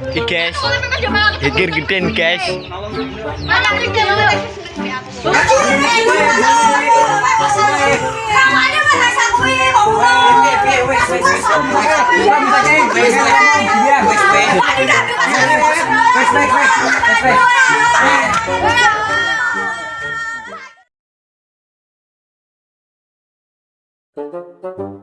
Iki guys. Geger geden guys. Allah,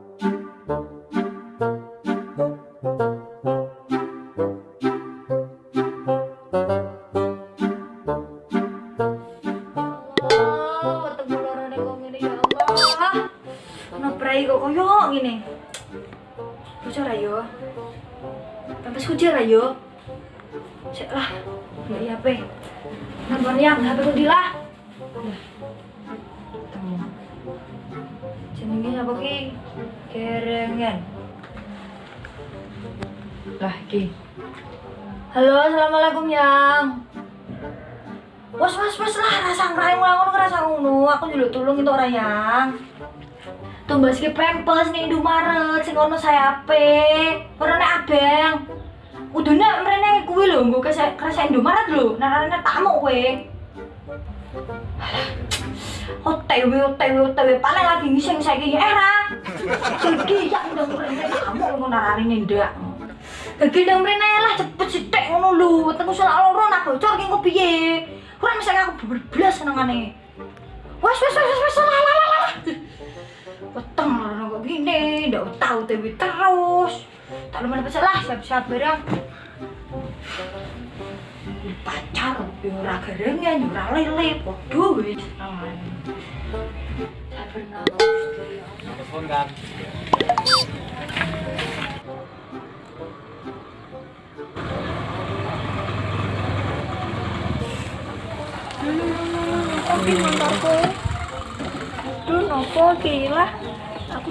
ngene. Bocor ayo. Pantes kucir ayo. Cek lah. Beli HP. Nonton yang HP ku dilah. Jenenge apa ki? Kerengan. Lah ki. Halo, assalamualaikum yang. Was was was lah rasa ngrai ngono rasa ngono. Aku nyeluk tulung itu orang yang. Tumbas ki pempes ning Indomaret sing ono sayape. Ora nek abang. Udune mrene kuwi lho nggo kese kerasa Indomaret lho. Narane tamu kowe. OTW OTW OTW paling lagi ngising saiki era. Iki ya udah mrene tamu ngono narane ndak. Gagi nang mrene lah cepet sithik ngono lho. Wetengku salah loro nak bocor ki engko piye? Kurang misalnya aku berblas senengane. Wes wes wes wes lah ndak tahu TV terus. Tak lupa dapat salah, siap-siap barang. Pacar, yo ora gerengan, yo ora lele, podo wis Gusti. Telepon kan. Oke motorku. Aduh nopo gila.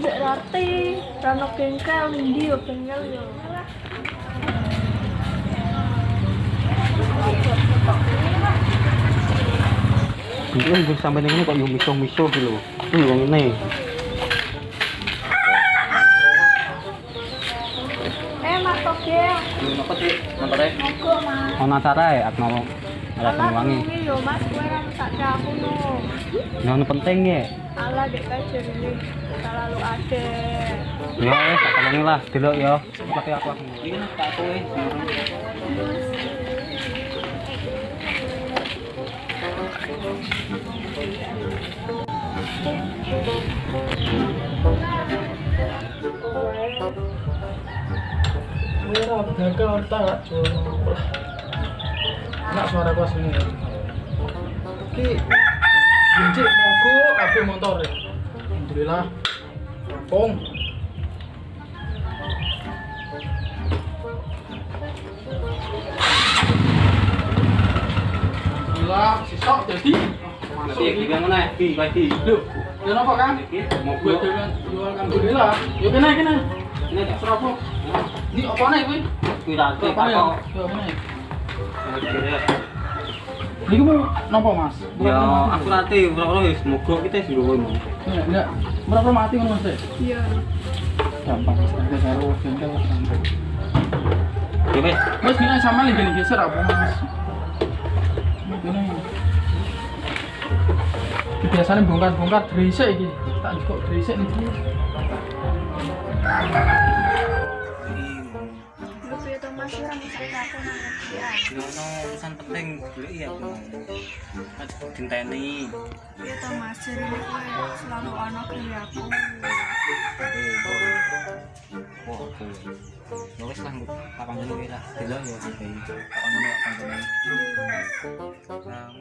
Aku udah rati. Rano bengkel ndi yo bengkel yo. Itu gue sampai ini kok yo miso-miso gitu lho. Ini wong ini. Eh Mas Togel. Apa sih motornya? Monggo Mas. Acara ya aku mau Alah wangi. yo Mas kowe kan tak aku no. Yang penting ya. Alah dek kajer ini terlalu ada. Ya wes tak tolongi lah delok ya. Tapi aku aku. Iki tak kowe. Mira, gagal tak coba. Enak suara gua sini. Ki, Jinjik mogo ape motor ya. Alhamdulillah. Pong. Alhamdulillah, sisok jadi. Nanti gimana mana? Di bagi. Apa kan? Jual alhamdulillah. Yuk kena kena. Ini? Ini apa nih, Apa ya? Ini mau nopo mas? Ya, aku nanti berapa wis mogok kita wis dulu ngono. Enggak, enggak. Berapa mati kan mas? Iya. Gampang, kita karo bengkel gampang. Ya. Mas gini sama lagi nih geser apa mas? Gini. Biasanya bongkar-bongkar dresek iki. Tak cukup dresek nih. Lu piye to Mas ora bisa aku nang ya. Ono urusan penting dulu iya aku. Dinteni. Piye to Mas kowe selalu ana kaya aku. Wah, aku. Ya wis lah, tak kangen iki lah. Delok ya iki. Tak ono nek kangen. Nah,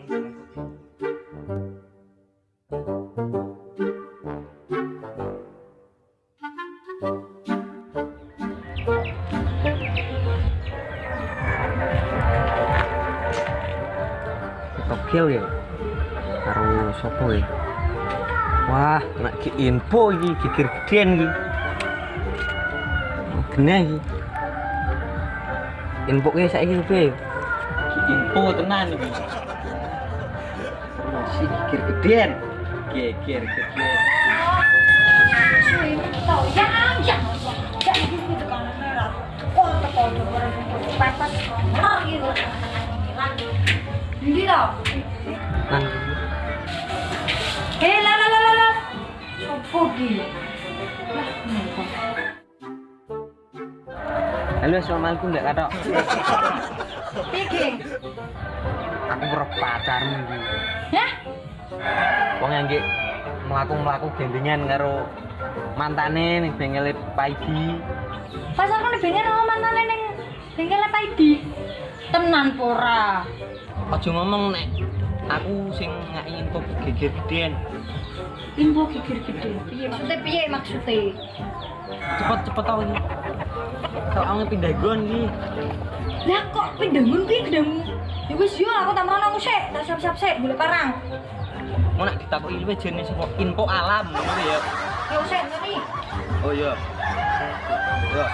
Tokyo ya? Karo sopo ya? Wah nak ki info iki kikir gedean iki. Kena iki. Info ke saiki piye info tenan iki. Masih kikir gedean. Kikir gedean. Gitu merah. Barang pepes bener gitu eh lah lah lah lah lah sopo ki lah ngapa Halo, assalamualaikum Dek Katok. piye ki Aku ora pacarmu iki. ya Wong yang nggih mlaku-mlaku gendingan karo mantane ning bengkel Paidi. pas aku nih bengkel sama mantan neng bengkel apa idi tenan pora Aja ngomong nek aku sing ngaki info geger gedean. info gigir gede piye maksudnya piye maksudnya Cepet-cepet tau iki. Kalau aku pindah gon iki. lah kok pindamun piye pindamun ya wis yo aku tamran aku sik tak siap-siap sik golek parang Mau nak ditakoki luwih jenis sapa info alam ngono ya. yo sik ngene Oh iya. Yo.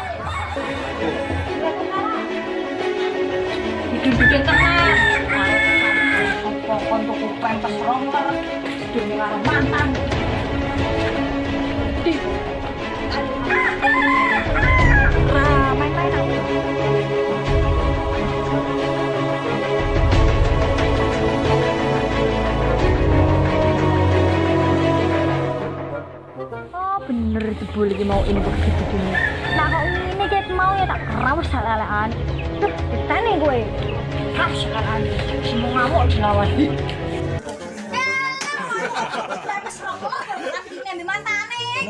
bikin-bikin tenan pempes ronger dene karo mantan di Ra, main-main aku. Oh bener jebul iki mau info gitu gini. Nah kok ini ket mau ya tak kerawat salahan. Tuh, ditane gue. Kerawat salahan. Semua ngamuk dilawan.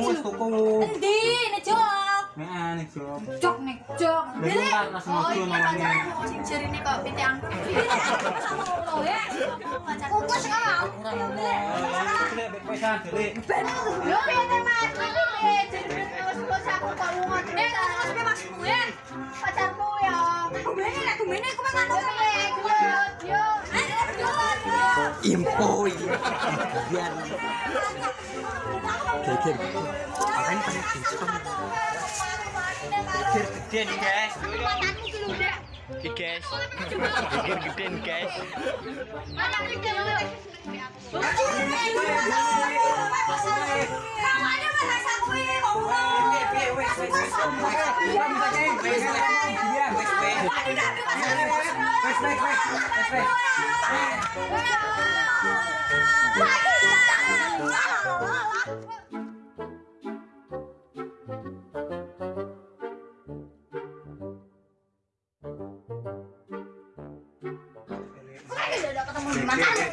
Mus tuku. Endi nek jok? Nek nek jok. Nek jok. Lha iki kan namanya. sing jarine kok ngono ya. Kukus pesan delik. Yo piye Mas? Jarine wis wis aku kok lunga. Eh, terus piye maksudmu ya? Pacarmu ya. Kumene nek kumene aku memang Yo piye? Yo yo. Info iki. Biar geger. Makanya paling diskon. Geger gedean guys. Matamu ki lho, Dek. Iki guys. Geger gedean guys. Matamu ki lho. Namanya mas aku ini kok.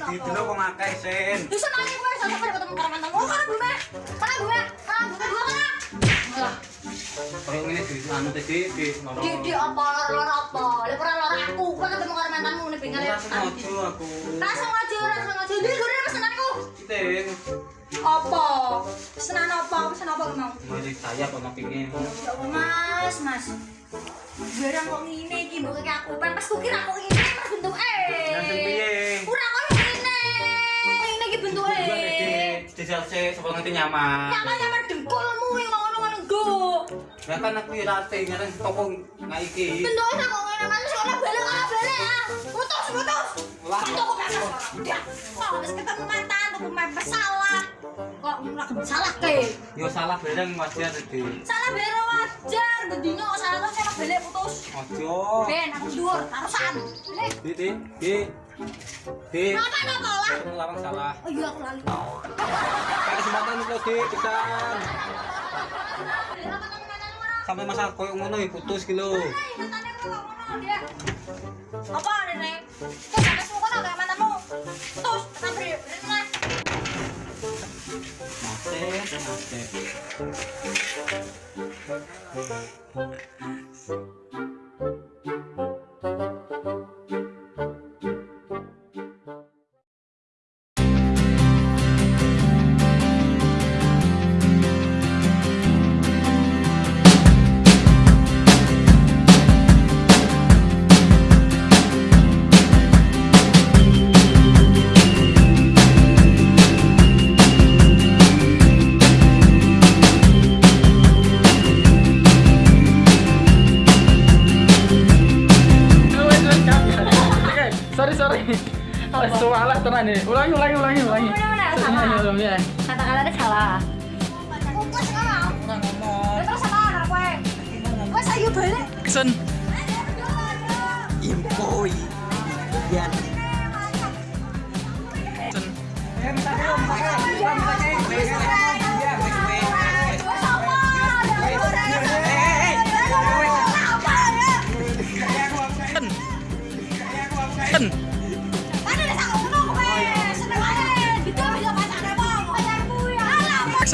Di dulu kok sen. Gue sampai pada ketemu karo mantanmu. Oh, karena gue, karena gue, Kayak ngene di anu tadi di ngono. di di apa lor apa? Lor aku, ketemu karo mantanmu sengaja aku. Jadi pesenanku. Ting. Apa? Pesenan apa? Apa mau? Jadi saya. Ya Mas, Mas. Barang kok ngene iki mbok kayak aku pempes ku kira kok ngene mas bentuk. Langsung piye? Kurang kok ngene. Ngene iki bentuke. Gua nek di jelse sapa ngerti nyaman. Nyaman-nyaman dengkulmu yang ngono-ngono nggo. Kan aku ya rate ngareng toko nggak iki. Bentuknya kok ngene mas ora balik ora balik ya. Putus, putus. Lah. Pempes. Ya. Kok wis ketemu mantan tuku pempes salah. Kok ora salah ke? Yo salah bareng wajar tadi. Salah bero wajar, bedino kok salah terus emang balik putus. Ojo. Ben, aku dhuwur, tarusan. Balik. Di di di. Di. Apa apa lah? Larang salah. Oh iya aku lali. Kesempatan itu di pisan. Sampai masa koyo ngono ya putus ki lho. Apa nenek? Kok sampai semua kono kayak mantanmu? Terus sampai nenek. Mate, mate. Kata-katanya salah. Kukus ngomong. Terus anak balik. Kesen Ayo, Oh iya.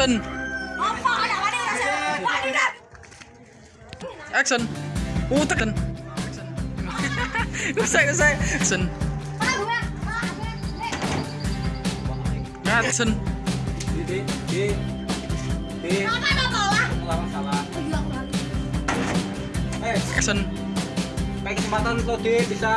Action. Action. Uh, tekan. Usai, usai. Action. Action. Di, di, di, di. Lawan salah. Eh, Action. kayak kesempatan tuh di bisa